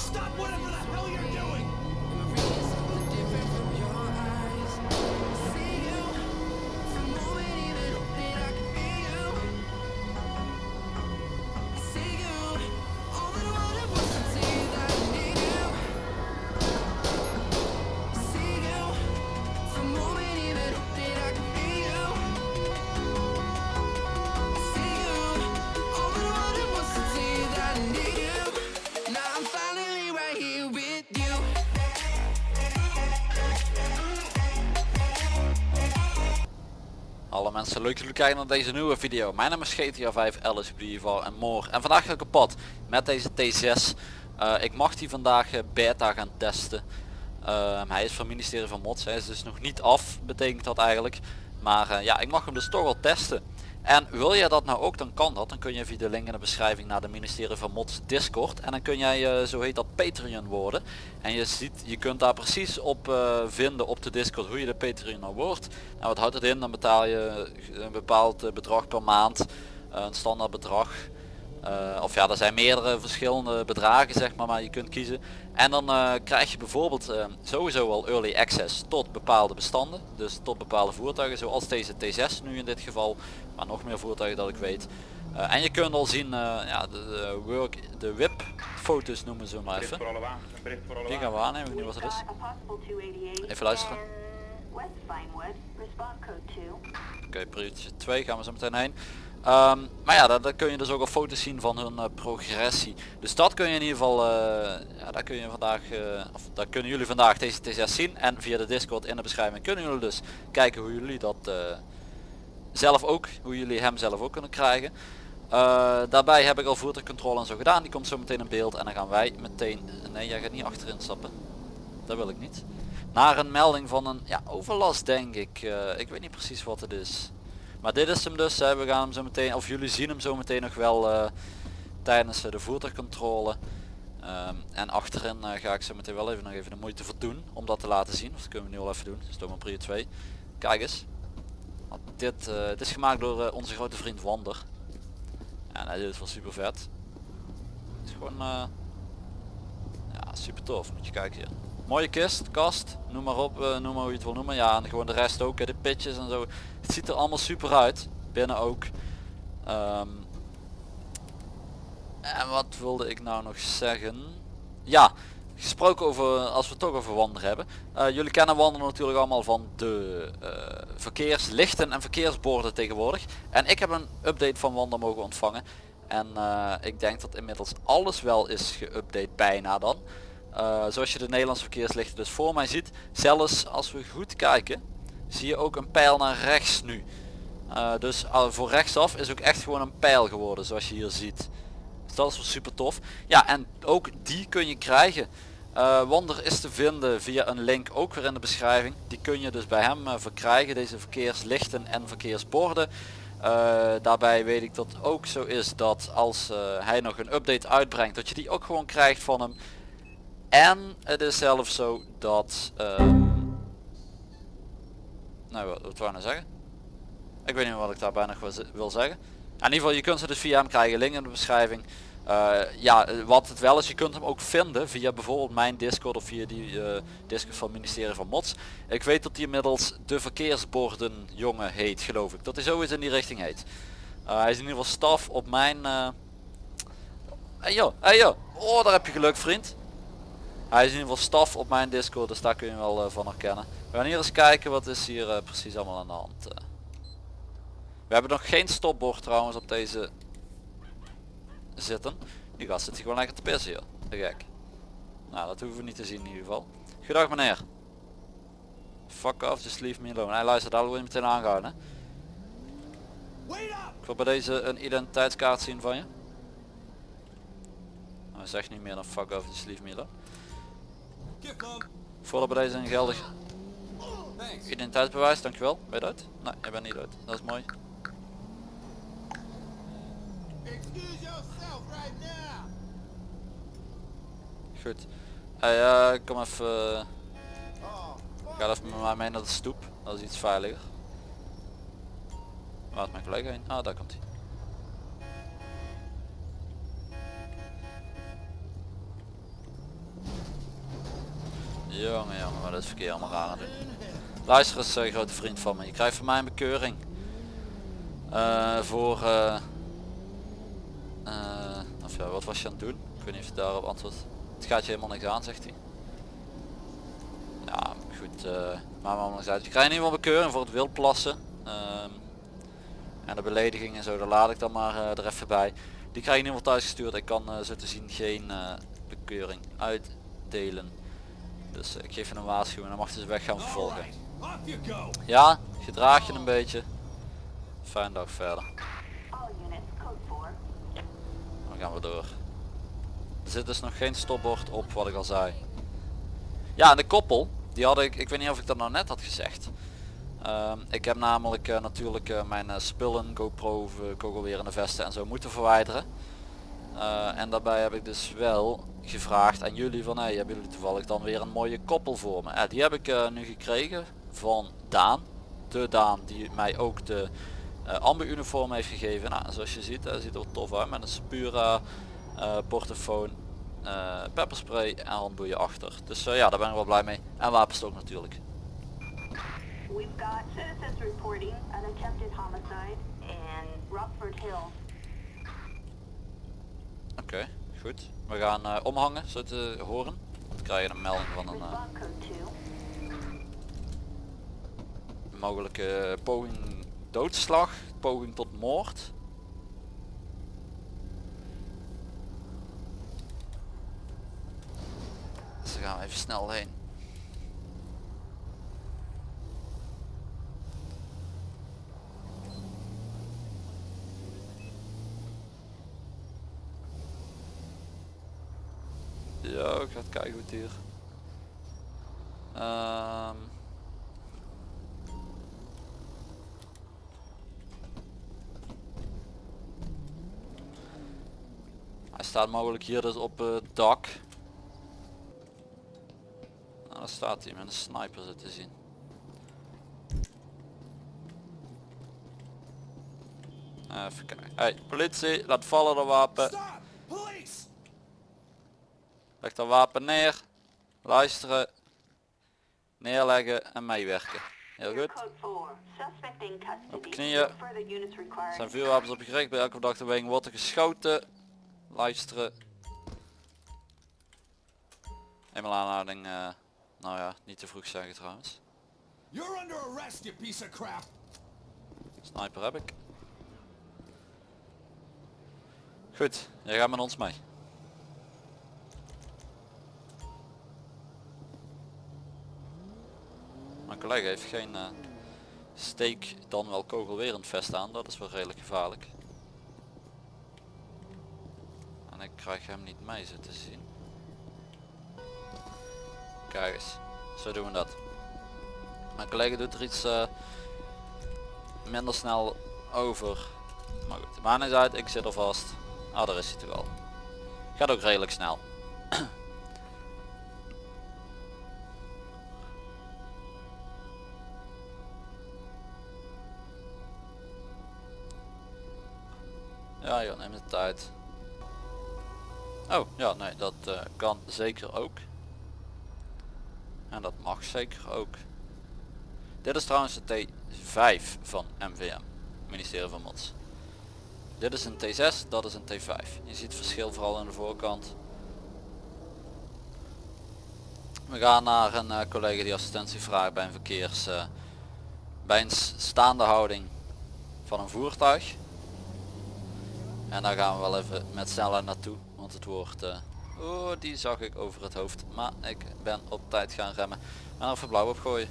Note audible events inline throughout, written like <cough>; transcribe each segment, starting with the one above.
Stop whatever the hell you're doing! Mensen, leuk dat jullie kijken naar deze nieuwe video. Mijn naam is GTA 5 LSPD en more. En vandaag ga ik op pad met deze T6. Eh, ik mag die vandaag eh, beta gaan testen. Ehm, hij is van het ministerie van Mods, hij is dus nog niet af, betekent dat eigenlijk. Maar eh, ja, ik mag hem dus toch wel testen. En wil jij dat nou ook, dan kan dat. Dan kun je via de link in de beschrijving naar de ministerie van Mods Discord. En dan kun jij, eh, zo heet dat, Patreon worden. En je ziet, je kunt daar precies op eh, vinden op de Discord hoe je de Patreon nou wordt. Nou, wat houdt het in? Dan betaal je een bepaald eh, bedrag per maand. eh, een standaard bedrag. Eh, of ja, er zijn meerdere verschillende bedragen zeg maar, maar je kunt kiezen. En dan eh, krijg je bijvoorbeeld eh, sowieso al early access tot bepaalde bestanden. Dus tot bepaalde voertuigen zoals deze T6 nu in dit geval. Maar nog meer voertuigen dat ik weet. Eh, en je kunt al zien eh, ja, de, de work, de whip foto's noemen ze maar even. Die gaan we aannemen, niet wat het is. Got a possible 288 Even luisteren. in West Vinewood, respond code 2. Oké, priority 2 gaan we zo meteen heen. Ehm, maar ja, daar, kun je dus ook al foto's zien van hun eh, progressie. Dus dat kun je in ieder geval, eh, ja, daar kun je vandaag, eh, of daar kunnen jullie vandaag deze T6 zien. En via de Discord in de beschrijving kunnen jullie dus kijken hoe jullie dat zelf ook, hoe jullie hem zelf ook kunnen krijgen. Daarbij heb ik al voertuigcontrole en zo gedaan. Die komt zo meteen in beeld en dan gaan wij meteen, nee jij gaat niet achterin stappen. Dat wil ik niet. Naar een melding van een ja, overlast denk ik. Ik weet niet precies wat het is. Maar dit is hem dus. Hè. We gaan hem zo meteen, of jullie zien hem zo meteen nog wel eh, tijdens eh, de voertuigcontrole. Ehm, en achterin eh, ga ik zo meteen wel even nog even de moeite voor doen om dat te laten zien. Of dat kunnen we nu al even doen. Dus door mijn prio 2. Kijk eens. Dit, dit is gemaakt door onze grote vriend Wander. En hij doet het wel super vet. Het is gewoon ja, super tof. Moet je kijken hier. Mooie kist, kast, noem maar op, noem maar hoe je het wil noemen. Ja, en gewoon de rest ook, de pitjes en zo. Het ziet er allemaal super uit. Binnen ook. Ehm, en wat wilde ik nou nog zeggen? Ja, gesproken over, als we toch over wandelen hebben. Eh, jullie kennen wandelen natuurlijk allemaal van de eh, verkeerslichten en verkeersborden tegenwoordig. En ik heb een update van wandelen mogen ontvangen. En eh, ik denk dat inmiddels alles wel is geüpdate bijna dan. Zoals je de Nederlandse verkeerslichten dus voor mij ziet. Zelfs als we goed kijken, zie je ook een pijl naar rechts nu. Eh, dus uh, voor rechtsaf is ook echt gewoon een pijl geworden zoals je hier ziet. Dus dat is wel super tof. Ja en ook die kun je krijgen. Eh, Wander is te vinden via een link ook weer in de beschrijving. Die kun je dus bij hem eh, verkrijgen. Deze verkeerslichten en verkeersborden. Daarbij weet ik dat ook zo is dat als hij nog een update uitbrengt dat je die ook gewoon krijgt van hem. En het is zelfs zo dat... nou wat, wat wou nou zeggen? Ik weet niet wat ik daarbij nog wil, zeggen. In ieder geval je kunt ze dus via hem krijgen, link in de beschrijving. Eh, ja, wat het wel is, je kunt hem ook vinden via bijvoorbeeld mijn Discord of via die eh, Discord van het ministerie van Mods. Ik weet dat hij inmiddels de verkeersborden jongen heet, geloof ik. Dat hij zoiets in die richting heet. Eh, hij is in ieder geval staf op mijn... Hey joh, hey joh. Oh, daar heb je geluk vriend. Hij is in ieder geval staf op mijn Discord, dus daar kun je wel van herkennen. We gaan hier eens kijken wat is hier eh, precies allemaal aan de hand. eh. We hebben nog geen stopbord trouwens op deze zitten. Die gast zit hier gewoon lekker te pissen hier. Te gek. Nou, dat hoeven we niet te zien in ieder geval. Goedendag meneer. Fuck off, just leave me alone. Hij luistert, daar word je meteen aangehouden. Ik wil bij deze een identiteitskaart zien van je. Hij zegt niet meer dan fuck off, just leave me alone. Voordat bij deze een geldig. Identiteitsbewijs, dankjewel. Ben je uit? Nee, je bent niet uit. Dat is mooi. Goed. Hey, eh, kom even, eh, Oh, ga even met mij mee naar de stoep. Dat is iets veiliger. Waar is mijn collega heen? Ah, daar komt hij. Jongen jongen, wat is het verkeer allemaal raar aan doen. Luister eens grote vriend van me, je krijgt van mij een bekeuring. Eh, voor... eh, eh, ja, wat was je aan het doen? Ik weet niet of je daarop antwoordt. Het gaat je helemaal niks aan, zegt hij. Ja, goed. maar maar niks uit. Je krijgt in ieder bekeuring voor het wildplassen. Ehm, en de belediging en zo, daar laat ik dan maar er even bij. Die krijg je in ieder thuis gestuurd. Ik kan zo te zien geen bekeuring uitdelen. Dus ik geef je een waarschuwing en dan mag je ze weg gaan vervolgen. Ja, gedraag je een beetje. Fijn dag verder. All units, code 4. Dan gaan we door. Er zit dus nog geen stopbord op wat ik al zei. Ja, en de koppel, die had ik, ik weet niet of ik dat nou net had gezegd. Ehm, ik heb namelijk eh, natuurlijk eh, mijn eh, spullen, GoPro, kogelwerende vesten en zo moeten verwijderen. En daarbij heb ik dus wel gevraagd aan jullie van hey, hebben jullie toevallig dan weer een mooie koppel voor me. Die heb ik nu gekregen van Daan. De Daan die mij ook de eh amber uniform heeft gegeven. Nou, zoals je ziet, hij ziet er tof uit met een Spura eh portofoon, eh pepperspray en handboeien achter. Dus ja, daar ben ik wel blij mee. En wapenstok natuurlijk. We've got citizens reporting an attempted homicide in Rockford Hills. Oké, goed. We gaan omhangen, zo te horen. Dan krijg je een melding van een mogelijke poging doodslag, poging tot moord. Dus gaan even snel heen. Ja, ik ga het kijken hoe het hier. Ehm, Hij staat mogelijk hier dus op het dak. Nou, daar staat hij met een sniper zit te zien. Even kijken. Hey, politie, laat vallen de wapen. Leg dat wapen neer. Luisteren. Neerleggen en meewerken. Heel goed. Code 4. Suspect in custody. Op knieën. Zijn vuurwapens op je gericht. Bij elke verdachte beweging wordt er geschoten. Luisteren. Eenmaal aanhouding. eh, nou ja, niet te vroeg zeggen trouwens. You're under arrest, you piece of crap. Sniper heb ik. Goed, jij gaat met ons mee. Mijn collega heeft geen eh, steek dan wel kogelwerend vest aan, dat is wel redelijk gevaarlijk. En ik krijg hem niet mee zo te zien. Kijk eens, zo doen we dat. Mijn collega doet er iets eh, minder snel over. Maar goed, maakt niet uit, ik zit er vast. Ah, daar is hij toch al. Gaat ook redelijk snel. <clears throat> Ja joh, neem de tijd. Oh, ja nee, dat eh, kan zeker ook. En dat mag zeker ook. Dit is trouwens de T5 van MVM, ministerie van Mods. Dit is een T6, dat is een T5. Je ziet het verschil vooral aan de voorkant. We gaan naar een eh, collega die assistentie vraagt bij een verkeers... eh, bij een staande houding van een voertuig. En daar gaan we wel even met snelheid naartoe, het wordt... eh, oh, die zag ik over het hoofd. Maar ik ben op tijd gaan remmen. En er even blauw op gooien.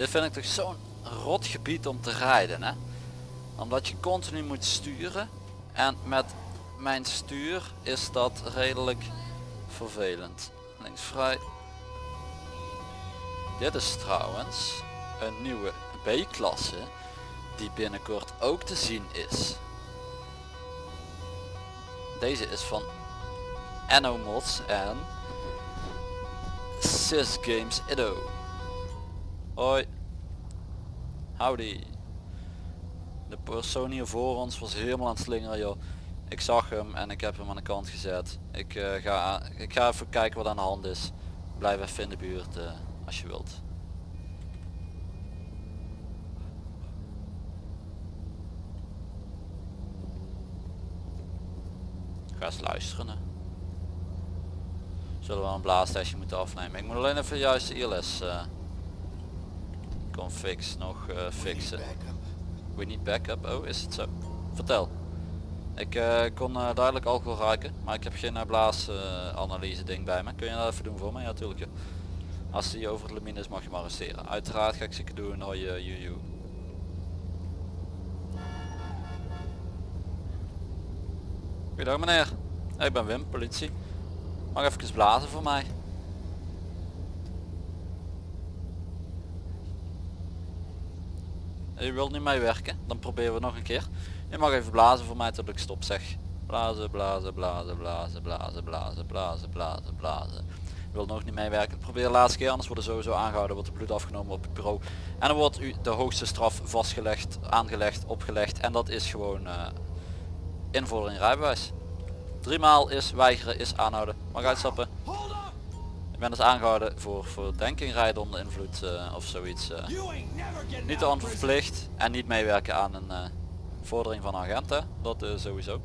Dit vind ik toch zo'n rot gebied om te rijden hè. Omdat je continu moet sturen. En met mijn stuur is dat redelijk vervelend. Links vrij. Dit is trouwens een nieuwe B-klasse die binnenkort ook te zien is. Deze is van Anno Mods en Sys Games Edo. Hoi. Howdy. De persoon hier voor ons was helemaal aan het slingeren joh. Ik zag hem en ik heb hem aan de kant gezet. Ik, eh, ga, ik ga even kijken wat aan de hand is. Blijf even in de buurt eh, als je wilt. Ga eens luisteren. Zullen we een blaastestje moeten afnemen. Ik moet alleen even juist de ILS eh config nog eh, fixen. We need backup. Oh, is het zo? Vertel. Ik eh, kon eh, duidelijk alcohol ruiken, maar ik heb geen uh, blaasanalyse ding bij me. Kun je dat even doen voor mij? Ja, natuurlijk. Als die over het limiet is mag je me arresteren. Uiteraard ga ik zeker doen. Hoi, uh, juju. Goedendag meneer. Ik ben Wim, politie. Mag even blazen voor mij? Je wilt niet meewerken, dan proberen we nog een keer. Je mag even blazen voor mij tot ik stop zeg. Blazen, blazen, blazen, blazen, blazen, blazen, blazen, blazen, blazen. Je wilt nog niet meewerken, probeer de laatste keer, anders wordt er sowieso aangehouden, wordt er bloed afgenomen op het bureau. En dan wordt u de hoogste straf vastgelegd, aangelegd, opgelegd. En dat is gewoon uh, invordering rijbewijs. Driemaal is weigeren, is aanhouden. Mag uitstappen. Ben dus aangehouden voor verdenking rijden onder invloed uh, of zoiets. Uh. Niet prison. onverplicht en niet meewerken aan een uh, vordering van agenten. Dat uh, sowieso.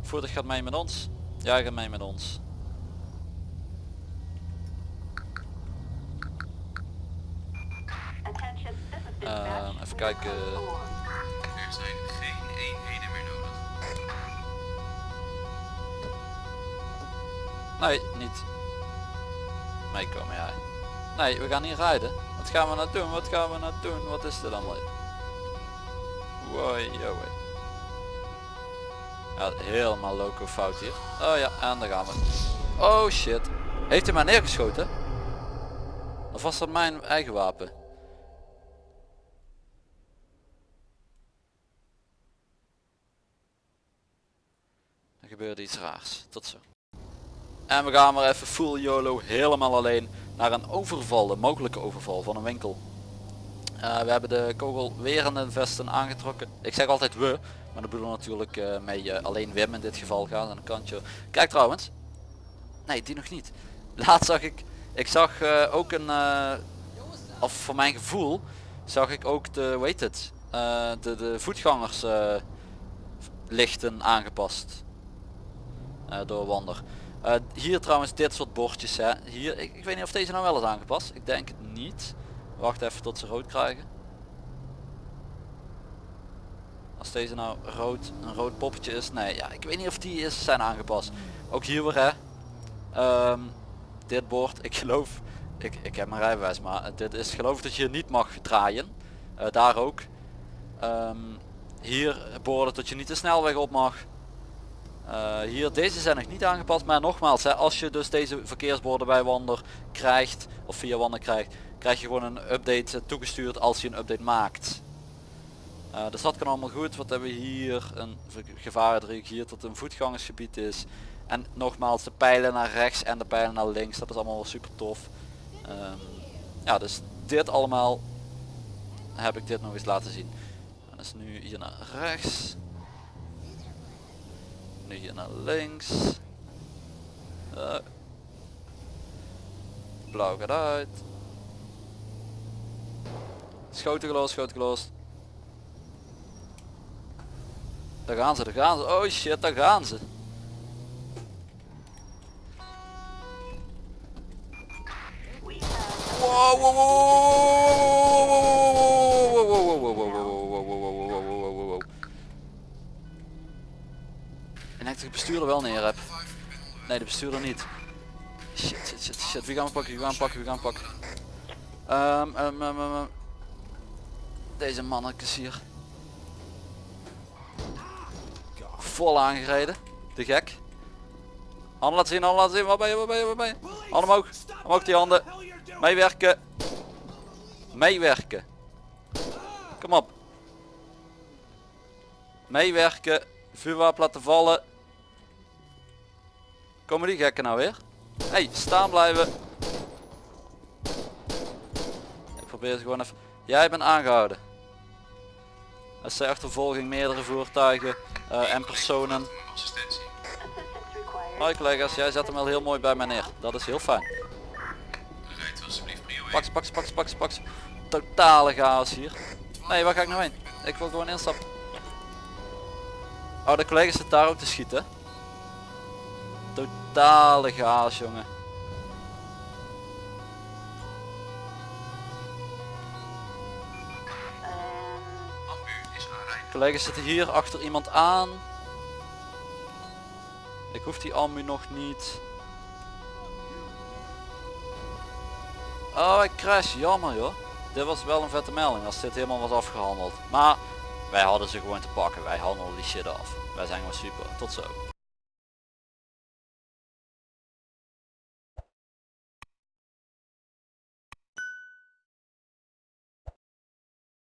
Voertuig gaat mee met ons. Jij gaat mee met ons. Ehm, even kijken. Er zijn geen eenheden meer nodig. Nee, niet. Meekomen jij. Nee, we gaan niet rijden. Wat gaan we nou doen? Wat gaan we nou doen? Wat is dit allemaal? Yo, hey. Ja, helemaal loco fout hier. Oh ja, en daar gaan we. Oh shit. Heeft hij mij neergeschoten? Of was dat mijn eigen wapen? Er gebeurde iets raars. Tot zo. En we gaan maar even full YOLO helemaal alleen naar een overval, een mogelijke overval van een winkel. Uh, we hebben de kogelwerende vesten aangetrokken. Ik zeg altijd we, maar dat bedoel natuurlijk uh, mee uh, alleen Wim in dit geval gaan aan de kantje. Kijk trouwens. Nee, die nog niet. <laughs> Laatst zag ik, ik zag eh, ook een, of voor mijn gevoel, zag ik ook de, weet het, de, de voetgangers lichten aangepast. door Wander. Uh, hier trouwens dit soort bordjes hè. Hier, ik, weet niet of deze nou wel is aangepast. Ik denk het niet. Wacht even tot ze rood krijgen. Als deze nou rood, een rood poppetje is. Nee, ja, ik weet niet of die is zijn aangepast. Ook hier weer hè. Um, dit bord, ik geloof, ik, ik heb mijn rijbewijs, maar dit is geloof dat je niet mag draaien. Uh, daar ook. Um, hier borden dat je niet de snelweg op mag. Uh, hier, deze zijn nog niet aangepast, maar nogmaals, hè, als je dus deze verkeersborden bij Wander krijgt, of via Wander krijgt, krijg je gewoon een update toegestuurd als je een update maakt. Dus dat kan allemaal goed. Wat hebben we hier? Een gevarendriehoek hier tot een voetgangersgebied is. En nogmaals, de pijlen naar rechts en de pijlen naar links, dat is allemaal wel super tof. Um, ja, dus dit allemaal heb ik dit nog eens laten zien. En dus nu hier naar rechts nu hier naar links. Uh. Blauw gaat uit. Schoten gelost, schoten gelost. Daar gaan ze, daar gaan ze. Oh shit, daar gaan ze. Wow, wow, wow, bestuurder wel neer heb. Nee, de bestuurder niet. Shit, shit, shit, shit. Wie gaan we pakken? Wie gaan we pakken? Wie gaan we pakken? Um, um, um, Deze mannetjes hier. vol aangereden. De gek. Handen laten zien, handen laten zien. Waar ben je, waar ben je, waar ben je? Handen omhoog. Omhoog die handen. Meewerken. Meewerken. Kom op. Meewerken. Vuurwapen laten vallen. Komen die gekken nou weer? hey, staan blijven. Ik probeer ze gewoon even. Jij bent aangehouden. SC achtervolging, meerdere voertuigen eh, en personen. Hoi collega's, jij zet hem wel heel mooi bij mij neer. Dat is heel fijn. 1. Pak pak pak ze. Totale chaos hier. Nee, waar ga ik nou heen? Ik wil gewoon instappen. Oh, de collega zit daar ook te schieten. Totale chaos, jongen. Collega's zitten hier achter iemand aan. Ik hoef die ambu nog niet. Oh, ik crash. Jammer joh. Dit was wel een vette melding als dit helemaal was afgehandeld. Maar wij hadden ze gewoon te pakken. Wij handelen die shit af. Wij zijn gewoon super. Tot zo.